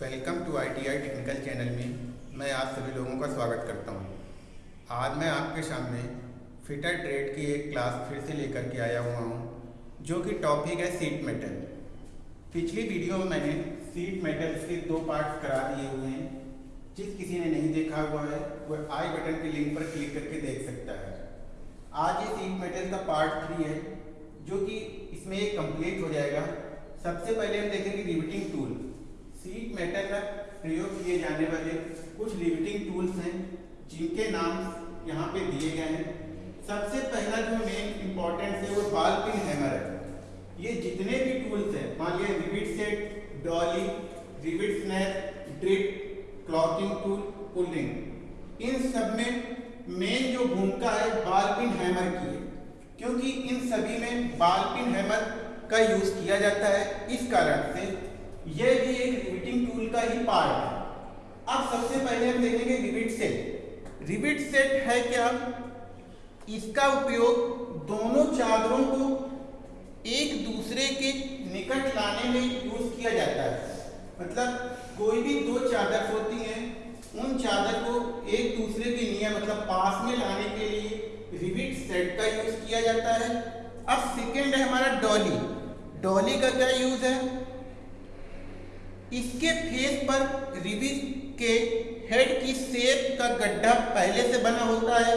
Welcome to I T I technical channel में मैं आप सभी लोगों का स्वागत करता हूँ। आज मैं आपके सामने फिटर ट्रेड की एक क्लास फिर से लेकर के आया हुआ हूँ, जो कि टॉपिक है सीट मेटल। पिछली वीडियो में मैंने सीट मेटल के दो पार्ट्स करा दिए हुए हैं। जिस किसी ने नहीं देखा हुआ है वह आई बटन के लिंक पर क्लिक करके देख सकता है। आज ये सीट मेटल का पार्ट थ्री है जो कि इसमें एक कंप्लीट हो जाएगा। सबसे पहले हम देखेंगे रिविटिंग टूल। सीट मेटल में प्रयोग किए जाने वाले कुछ रिविटिंग टूल्स हैं, जिनके नाम यहाँ पे दिए गए हैं। सबसे पहला जो मेन इंपॉर्टेंट है, वो बाल पिन हैमर है। ये जितने भी टूल्स हैं, मान लिया rivet set dolly rivet snap drip clothing tool pulling इन सब में मेन जो भूमिका है बाल पिन हैमर की है। क्योंकि इन सभी में बाल पिन हैमर का यूज़ किया जाता है, इस कारण से यह भी एक रिविटिंग टूल का ही पार्ट है। अब सबसे पहले हम देखेंगे रिविट सेट रिविट सेट है क्या? इसका उपयोग दोनों चादरों को एक दूसरे के निकट लाने में यूज़ किया जाता है। मतलब कोई भी दो चादर होती हैं, उन चादर को एक दूसरे के नियम मतलब पास में लाने के लिए रिविट सेट का यूज़ किया जाता है। अब सेकेंड है हमारा डॉली डॉली का क्या यूज़ है? इसके फेस पर रिविट के हेड की शेप का गड्ढा पहले से बना होता है।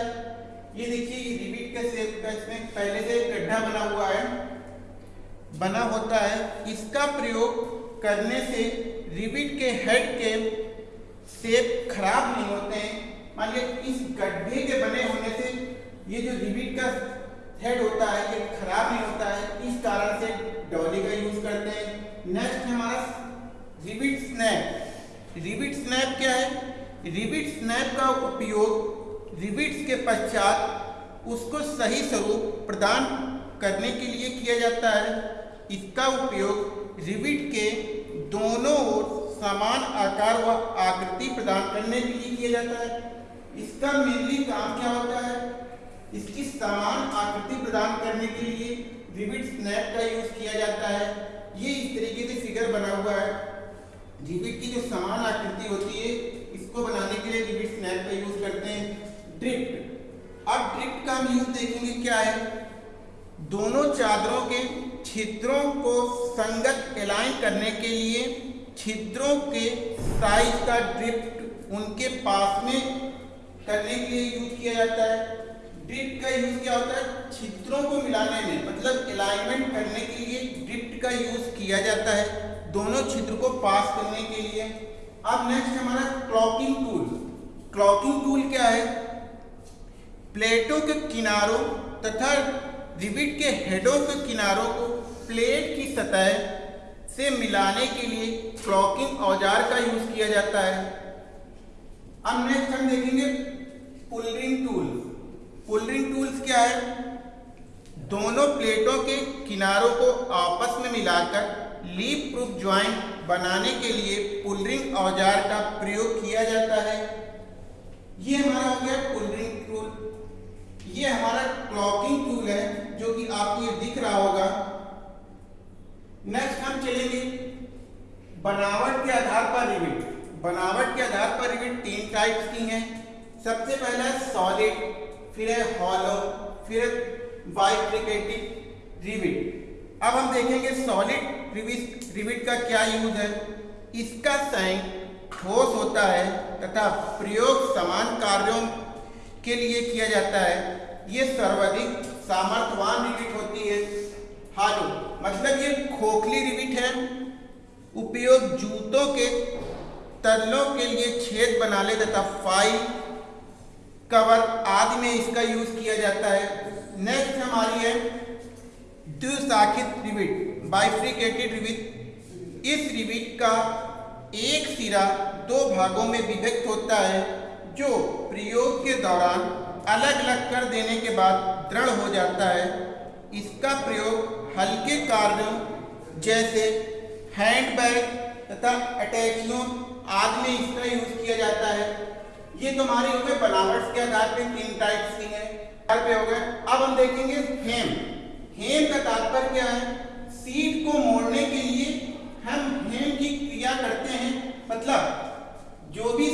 ये देखिए, ये रिविट का शेप का इसमें पहले से गड्ढा बना हुआ है। बना होता है। इसका प्रयोग करने से रिविट के हेड के शेप खराब नहीं होते हैं। मान लीजिए, इस गड्ढे के बने होने से ये जो रिविट का हेड होता है, ये खराब नहीं होता है। इस कारण से डॉली का यूज़ करते हैं। Next rivet snap rivet snap क्या है? रिबिट स्नैप का उपयोग रिबिट्स के पश्चात उसको सही स्वरूप प्रदान करने के लिए किया जाता है। इसका उपयोग रिबिट के दोनों ओर समान आकार व आकृति प्रदान करने के लिए किया जाता है। इसका मेनली काम क्या होता है? इसकी समान आकृति प्रदान करने के लिए रिबिट स्नैप का यूज़ किया जाता है। ये इस तरीके से फिगर बना हुआ है। रिविट की जो समान आकृति होती है, इसको बनाने के लिए रिविट स्नैप का यूज़ करते हैं। ड्रिफ्ट अब ड्रिफ्ट का हम यूज़ देखेंगे क्या है? दोनों चादरों के छिद्रों को संगत अलाइन करने के लिए छिद्रों के साइज़ का ड्रिफ्ट उनके पास में करने के लिए यूज़ किया जाता है। ड्रिफ्ट का यूज़ क्या होता है? छिद्रों को मिलाने में मतलब अलाइनमेंट करने के लिए ड्रिफ्ट का यूज़ किया जाता है। दोनों छिद्र को पास करने के लिए। अब नेक्स्ट हमारा क्लॉकिंग टूल क्लॉकिंग टूल क्या है? प्लेटों के किनारों तथा रिबिट के हेडों के किनारों को प्लेट की सतह से मिलाने के लिए क्लॉकिंग औज़ार का यूज़ किया जाता है। अब नेक्स्ट हम देखेंगे पुलरिंग टूल पुलरिंग टूल्स क्या है? दोनों प्लेटों के किनारों को आपस में मिलाकर लीप प्रूफ ज्वाइंट बनाने के लिए पुलरिंग औज़ार का प्रयोग किया जाता है। ये हमारा हो गया पुलरिंग टूल। ये हमारा क्लॉकिंग टूल है, जो कि आपको ये दिख रहा होगा। नेक्स्ट हम चलेंगे। बनावट के आधार पर रिविट बनावट के आधार पर रिविट तीन टाइप्स की हैं। सबसे पहला है सॉलिड फिर है हॉलो फिर है बाइफ्रिकेटिव रिविट अब हम देखेंगे सॉलिड रिविट का क्या यूज़ है। इसका संग ठोस होता है तथा प्रयोग समान कार्यों के लिए किया जाता है। ये सर्वाधिक सामर्थ्यवान रिविट होती है। हालो मतलब ये खोखली रिविट है। उपयोग जूतों के तलों के लिए छेद बनाने तथा फ़ाइल कवर आदि में इसका यूज़ किया जाता है। नेक्स्ट हमारी है द्विशाखित रिविट बाइफ्रिकेटेड रिविट इस रिविट का एक सिरा दो भागों में विभक्त होता है, जो प्रयोग के दौरान अलग अलग कर देने के बाद दृढ़ हो जाता है। इसका प्रयोग हल्के कार्यों जैसे हैंडबैग तथा अटैचियों आदि में इसका यूज़ किया जाता है। ये तो हमारी हो गए बनावट के आधार पर तीन टाइप्स की है। पे हो गए अब हम देखेंगे हेम हेम का तात्पर्य क्या है? सीड को मोड़ने के लिए हम हेम की क्रिया करते हैं। मतलब जो भी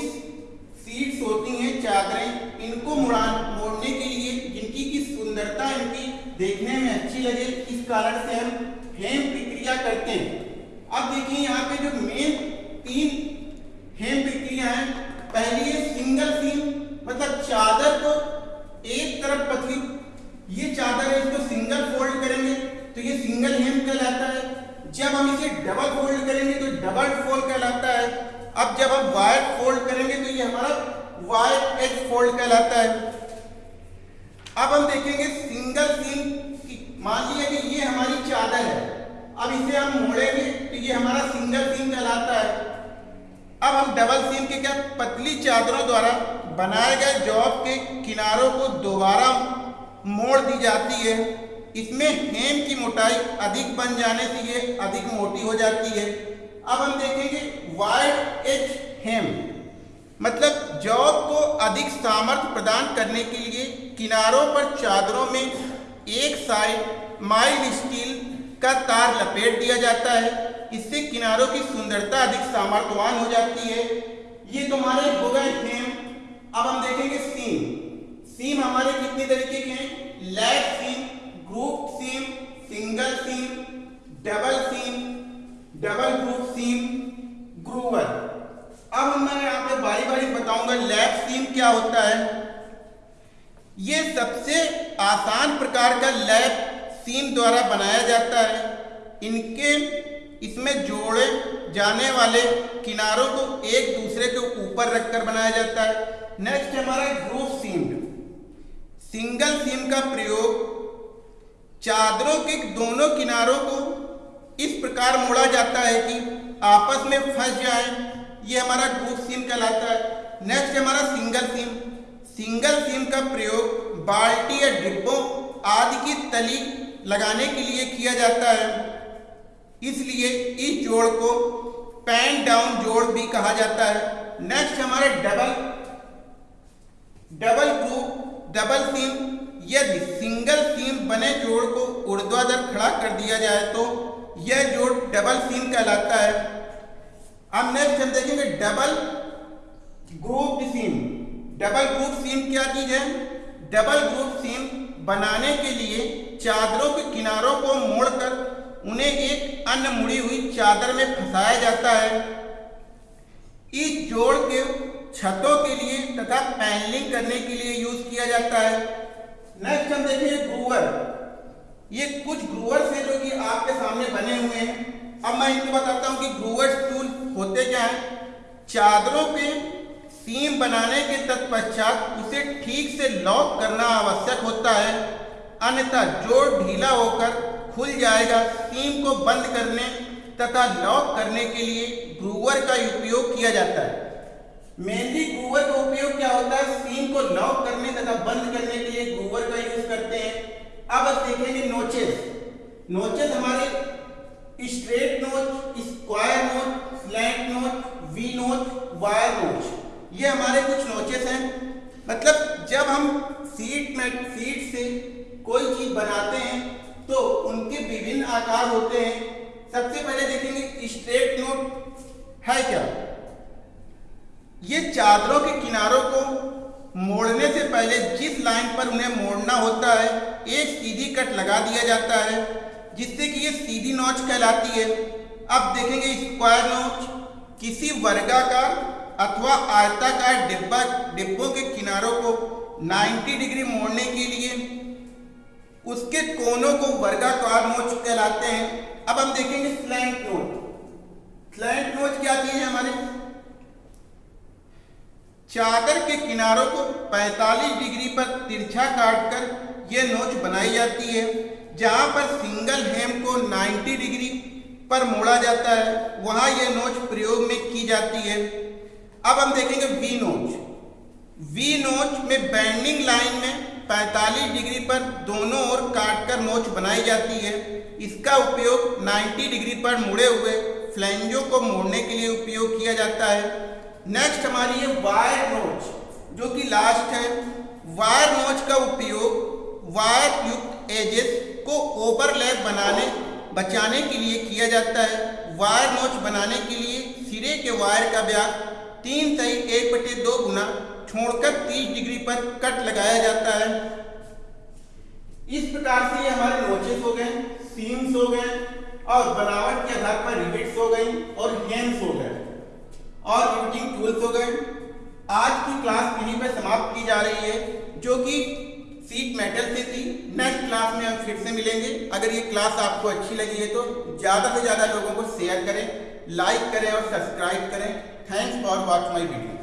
सीड्स होती हैं, चादरें, इनको मुड़ा, मोड़ने के लिए जिनकी की सुंदरता, इनकी देखने में अच्छी लगे, इस कारण से हम हेम प्रक्रिया करते हैं। अब देखिए यहाँ पे जो मेन तीन हेम प्रक्रिया है, पहली है सिंगल सीम मतलब चादर को एक तरफ़ पतली, ये चादर है, इसको सिंगल फोल्ड करेंगे तो ये सिंगल हेम कहलाता है। जब हम इसे डबल फोल्ड करेंगे तो डबल फोल्ड कहलाता है। अब जब हम वाइड फोल्ड करेंगे तो ये हमारा वाइड एज फोल्ड कहलाता है। अब हम देखेंगे सिंगल सीम मान लीजिए कि ये हमारी चादर है। अब इसे हम मोड़ेंगे तो ये हमारा सिंगल सीम कहलाता है। अब हम डबल सीम के क्या पतली चादरों द्वारा बनाए गए जॉब के किनारों को दोबारा मोड़ दी जाती है। इसमें हेम की मोटाई अधिक बन जाने से ये अधिक मोटी हो जाती है। अब हम देखेंगे वाइड एज हेम। मतलब जॉब को अधिक सामर्थ्य प्रदान करने के लिए किनारों पर चादरों में एक साइड माइल स्टील का तार लपेट दिया जाता है। इससे किनारों की सुंदरता अधिक सामर्थ्यवान हो जाती है। ये तुम्हारे हो गए हेम। अब हम देखेंगे सीम। सीम हमारे कितने तरीके के हैं? Lap seam group seam single seam double seam double group seam groover अब मैं यहाँ पे बारी बारी बताऊँगा लैब सीम क्या होता है। ये सबसे आसान प्रकार का लैब सीम द्वारा बनाया जाता है। इनके, इसमें जोड़े जाने वाले किनारों को एक दूसरे के ऊपर रखकर बनाया जाता है। नेक्स्ट हमारा ग्रुप सीम सिंगल सीम का प्रयोग चादरों के दोनों किनारों को इस प्रकार मोड़ा जाता है कि आपस में फंस जाए। ये हमारा ग्रुप सीम कहलाता है। नेक्स्ट हमारा सिंगल सीम सिंगल सीम का प्रयोग बाल्टी या डिब्बों आदि की तली लगाने के लिए किया जाता है। इसलिए इस जोड़ को पैन डाउन जोड़ भी कहा जाता है। नेक्स्ट हमारा double double group double seam यदि सिंगल सीम बने जोड़ को ऊर्ध्वाधर खड़ा कर दिया जाए तो यह जोड़ डबल सीम कहलाता है। अब नेक्स्ट हम देखेंगे double group seam double group seam क्या चीज़ है? डबल ग्रुप सीम बनाने के लिए चादरों के किनारों को मोड़कर उन्हें एक अन्य मुड़ी हुई चादर में फंसाया जाता है। इस जोड़ के छतों के लिए तथा पैनलिंग करने के लिए यूज़ किया जाता है। नेक्स्ट हम देखेंगे ग्रूवर ये कुछ ग्रूवर्स हैं जो कि आपके सामने बने हुए हैं। अब मैं इनको बताता हूँ कि ग्रूवर्स टूल होते क्या हैं। चादरों पे सीम बनाने के तत्पश्चात उसे ठीक से लॉक करना आवश्यक होता है। अन्यथा जोड़ ढीला होकर खुल जाएगा सीम को बंद करने तथा लॉक करने के लिए ग्रूवर का उपयोग किया जाता है। मेनली ग्रूवर का उपयोग क्या होता है? सीम को लॉक करने तथा बंद करने के लिए ग्रूवर का यूज़ करते हैं। अब देखेंगे नोचेस नोचेस हमारे straight notch square notch slant notch V notch wire notch ये हमारे कुछ नोचेस हैं। मतलब जब हम सीट में सीट से कोई चीज़ बनाते हैं तो उनके विभिन्न आकार होते हैं। सबसे पहले देखेंगे स्ट्रेट नोट है क्या? ये चादरों के किनारों को मोड़ने से पहले जिस लाइन पर उन्हें मोड़ना होता है, एक सीधी कट लगा दिया जाता है, जिससे कि ये सीधी नोच कहलाती है। अब देखेंगे स्क्वायर नोच। किसी वर्गाकार अथवा आयताकार डिब्बा, डिब्बों के किनारों को 90 डिग्री मोड़ने के लिए उसके कोनों को वर्गाकार नोच कहलाते हैं। अब हम देखेंगे स्लैंट नोच। स्लैंट नोच क्या चीज़ है हमारे चादर के किनारों को 45 डिग्री पर तिरछा काटकर यह नोच बनाई जाती है, जहाँ पर सिंगल हेम को 90 डिग्री पर मोड़ा जाता है, वहाँ यह नोच प्रयोग में की जाती है। अब हम देखेंगे वी नोच। वी नोच में बैंडिंग लाइन में 45 डिग्री पर दोनों ओर काटकर नोच बनाई जाती है। इसका उपयोग 90 डिग्री पर मुड़े हुए फ्लैंजों को मोड़ने के लिए उपयोग किया जाता है। नेक्स्ट हमारी है वायर नोच जो कि लास्ट है वायर नोच का उपयोग वायर युक्त एजेस को ओवरलैप बनाने, बचाने के लिए किया जाता है। वायर नोच बनाने के लिए सिरे के वायर का व्यास तीन सही एक बटे दो गुना छोड़कर 30 डिग्री पर कट लगाया जाता है। इस प्रकार से ये हमारे नोचेस हो गए सीम्स हो गए, और बनावट के आधार पर रिबिट्स हो गई, और हेम्स हो गए। और रिबिटिंग टूल्स हो गए। आज की क्लास यहीं पर समाप्त की जा रही है, जो कि सीट मेटल से थी। नेक्स्ट क्लास में हम फिर से मिलेंगे। अगर ये क्लास आपको अच्छी लगी है तो ज़्यादा से ज़्यादा लोगों को शेयर करें लाइक करें और सब्सक्राइब करें। Thanks for watch my video